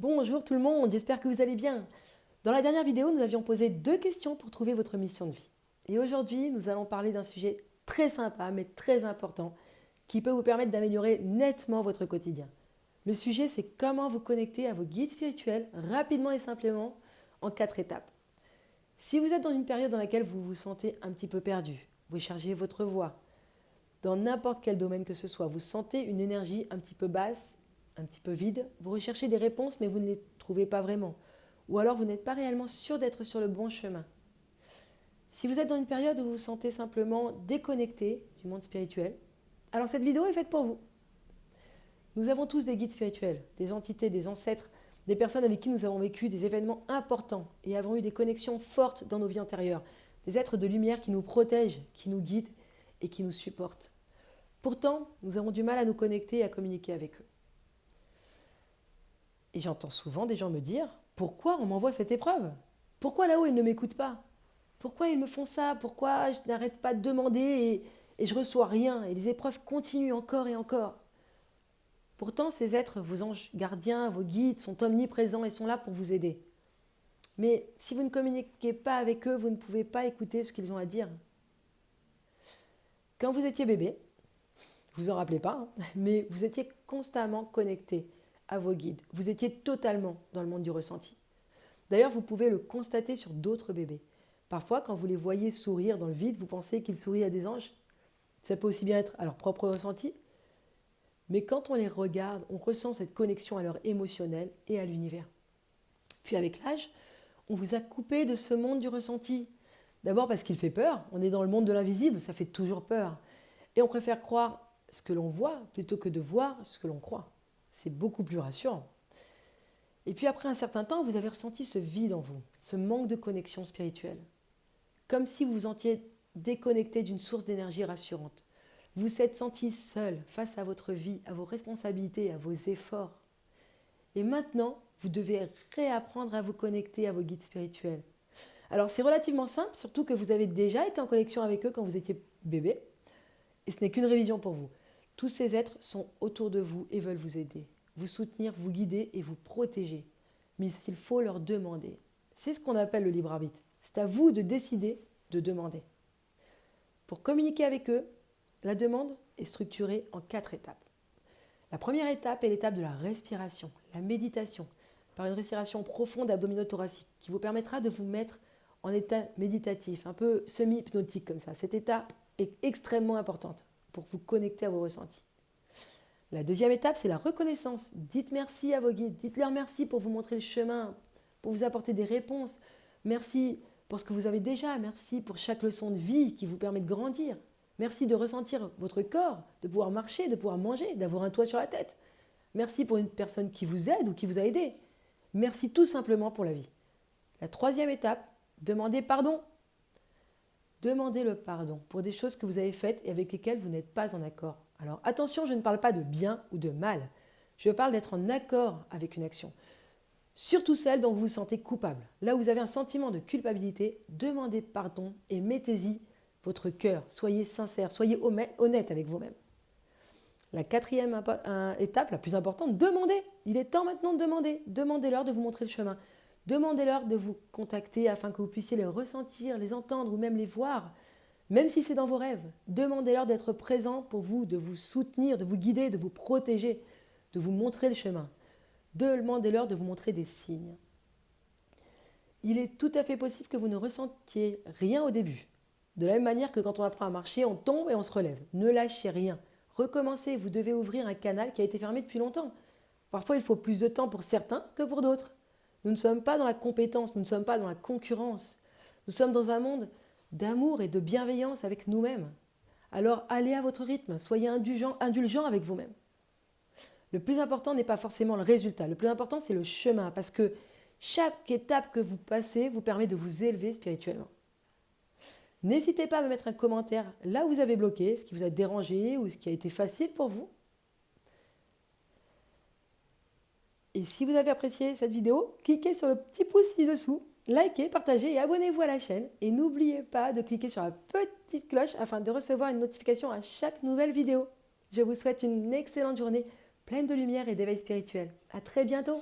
Bonjour tout le monde, j'espère que vous allez bien. Dans la dernière vidéo, nous avions posé deux questions pour trouver votre mission de vie. Et aujourd'hui, nous allons parler d'un sujet très sympa mais très important qui peut vous permettre d'améliorer nettement votre quotidien. Le sujet, c'est comment vous connecter à vos guides spirituels rapidement et simplement en quatre étapes. Si vous êtes dans une période dans laquelle vous vous sentez un petit peu perdu, vous chargez votre voix, dans n'importe quel domaine que ce soit, vous sentez une énergie un petit peu basse, un petit peu vide, vous recherchez des réponses mais vous ne les trouvez pas vraiment, ou alors vous n'êtes pas réellement sûr d'être sur le bon chemin. Si vous êtes dans une période où vous vous sentez simplement déconnecté du monde spirituel, alors cette vidéo est faite pour vous. Nous avons tous des guides spirituels, des entités, des ancêtres, des personnes avec qui nous avons vécu des événements importants et avons eu des connexions fortes dans nos vies antérieures, des êtres de lumière qui nous protègent, qui nous guident et qui nous supportent. Pourtant, nous avons du mal à nous connecter et à communiquer avec eux. Et j'entends souvent des gens me dire Pourquoi on m'envoie cette épreuve? Pourquoi là-haut ils ne m'écoutent pas? Pourquoi ils me font ça? Pourquoi je n'arrête pas de demander et, et je reçois rien? Et les épreuves continuent encore et encore. Pourtant, ces êtres, vos anges gardiens, vos guides, sont omniprésents et sont là pour vous aider. Mais si vous ne communiquez pas avec eux, vous ne pouvez pas écouter ce qu'ils ont à dire. Quand vous étiez bébé, vous vous en rappelez pas, hein, mais vous étiez constamment connecté à vos guides. Vous étiez totalement dans le monde du ressenti. D'ailleurs, vous pouvez le constater sur d'autres bébés. Parfois, quand vous les voyez sourire dans le vide, vous pensez qu'ils sourient à des anges. Ça peut aussi bien être à leur propre ressenti. Mais quand on les regarde, on ressent cette connexion à leur émotionnel et à l'univers. Puis avec l'âge, on vous a coupé de ce monde du ressenti. D'abord parce qu'il fait peur, on est dans le monde de l'invisible, ça fait toujours peur. Et on préfère croire ce que l'on voit plutôt que de voir ce que l'on croit. C'est beaucoup plus rassurant. Et puis après un certain temps, vous avez ressenti ce vide en vous, ce manque de connexion spirituelle. Comme si vous vous sentiez déconnecté d'une source d'énergie rassurante. Vous vous êtes senti seul face à votre vie, à vos responsabilités, à vos efforts. Et maintenant, vous devez réapprendre à vous connecter à vos guides spirituels, alors c'est relativement simple, surtout que vous avez déjà été en connexion avec eux quand vous étiez bébé. Et ce n'est qu'une révision pour vous. Tous ces êtres sont autour de vous et veulent vous aider, vous soutenir, vous guider et vous protéger. Mais il faut leur demander. C'est ce qu'on appelle le libre arbitre. C'est à vous de décider de demander. Pour communiquer avec eux, la demande est structurée en quatre étapes. La première étape est l'étape de la respiration, la méditation, par une respiration profonde abdominothoracique qui vous permettra de vous mettre en état méditatif, un peu semi-hypnotique comme ça. Cet état est extrêmement important pour vous connecter à vos ressentis. La deuxième étape, c'est la reconnaissance. Dites merci à vos guides, dites-leur merci pour vous montrer le chemin, pour vous apporter des réponses. Merci pour ce que vous avez déjà, merci pour chaque leçon de vie qui vous permet de grandir. Merci de ressentir votre corps, de pouvoir marcher, de pouvoir manger, d'avoir un toit sur la tête. Merci pour une personne qui vous aide ou qui vous a aidé. Merci tout simplement pour la vie. La troisième étape, Demandez pardon. Demandez le pardon pour des choses que vous avez faites et avec lesquelles vous n'êtes pas en accord. Alors attention, je ne parle pas de bien ou de mal. Je parle d'être en accord avec une action. Surtout celle dont vous vous sentez coupable. Là où vous avez un sentiment de culpabilité, demandez pardon et mettez-y votre cœur. Soyez sincère, soyez honnête avec vous-même. La quatrième étape, la plus importante, demandez. Il est temps maintenant de demander. Demandez-leur de vous montrer le chemin. Demandez-leur de vous contacter afin que vous puissiez les ressentir, les entendre ou même les voir, même si c'est dans vos rêves. Demandez-leur d'être présents pour vous, de vous soutenir, de vous guider, de vous protéger, de vous montrer le chemin. Demandez-leur de vous montrer des signes. Il est tout à fait possible que vous ne ressentiez rien au début. De la même manière que quand on apprend à marcher, on tombe et on se relève. Ne lâchez rien. Recommencez, vous devez ouvrir un canal qui a été fermé depuis longtemps. Parfois, il faut plus de temps pour certains que pour d'autres. Nous ne sommes pas dans la compétence, nous ne sommes pas dans la concurrence. Nous sommes dans un monde d'amour et de bienveillance avec nous-mêmes. Alors allez à votre rythme, soyez indulgent, avec vous-même. Le plus important n'est pas forcément le résultat, le plus important c'est le chemin, parce que chaque étape que vous passez vous permet de vous élever spirituellement. N'hésitez pas à me mettre un commentaire là où vous avez bloqué, ce qui vous a dérangé ou ce qui a été facile pour vous. Et si vous avez apprécié cette vidéo, cliquez sur le petit pouce ci-dessous, likez, partagez et abonnez-vous à la chaîne. Et n'oubliez pas de cliquer sur la petite cloche afin de recevoir une notification à chaque nouvelle vidéo. Je vous souhaite une excellente journée pleine de lumière et d'éveil spirituel. À très bientôt